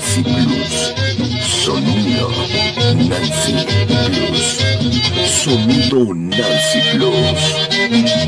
Nancy Plus. Sonido Nancy Plus. Sonido Nancy Plus.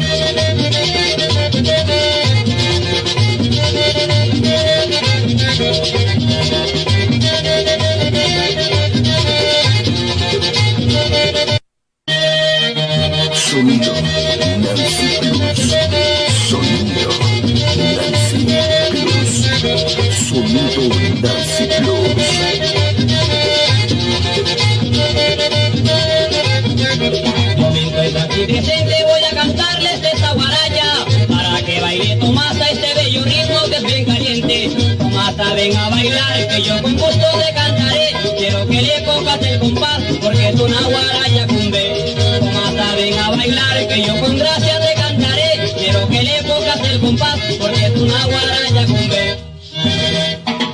Ven a bailar que yo con gusto te cantaré. Quiero que le pongas el compás porque es una guaraya cumbe Tomasa ven a bailar que yo con gracia te cantaré. Quiero que le pongas el compás porque es una guaraya cumbe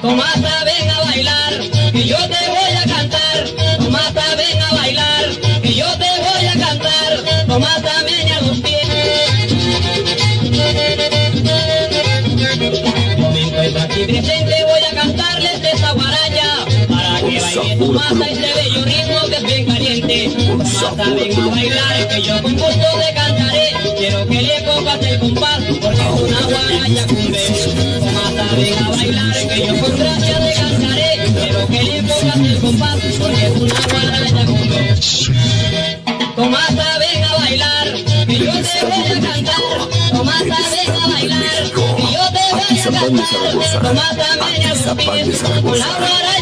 Tomasa ven a bailar que yo baile Tomasa este bello ritmo que es bien caliente Tomasa ven a bailar que yo con gusto te cantaré Quiero que le pongas el compás porque es una guaraya cumbe Tomasa ven a bailar que yo con gracia te cantaré Quiero que le pongas el compás porque es una guaraya cumbe Tomasa ven a bailar que yo te voy a cantar Tomasa ven a bailar que yo te voy a cantar Tomasa meña los pies con la guaraya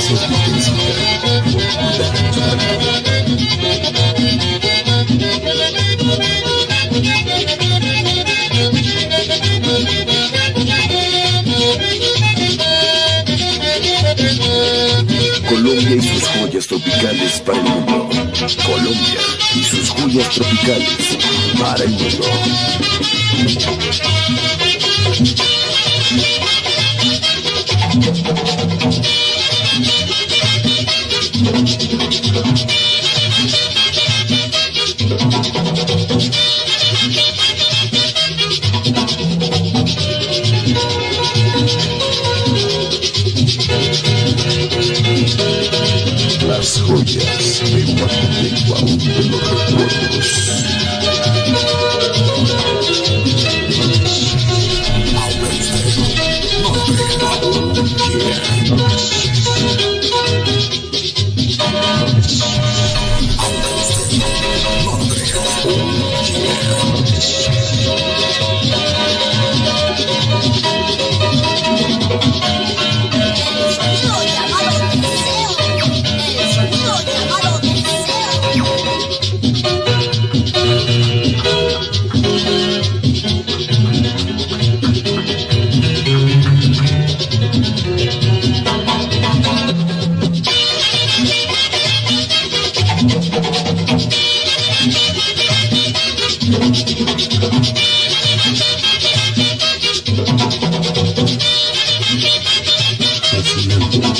Ese sarcasmo Gracias. Colombia y sus joyas tropicales para el mundo. Colombia y sus joyas tropicales para el mundo. Las joyas debajo del baúl de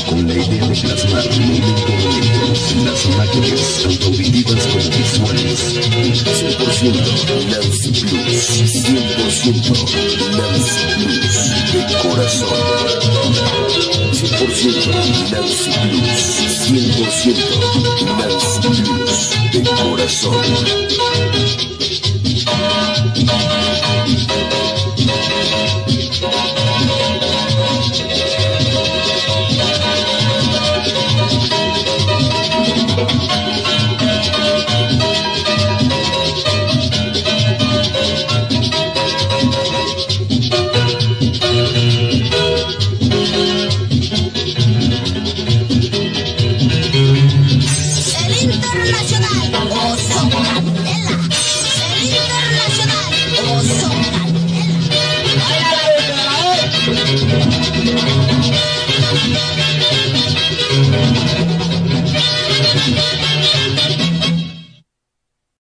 con la idea de plasmar momentos las máquinas tanto auditivas como visuales. 100% Nancy Plus, 100% Nancy Plus de corazón. 100% Nancy Plus, 100% Nancy Plus de corazón.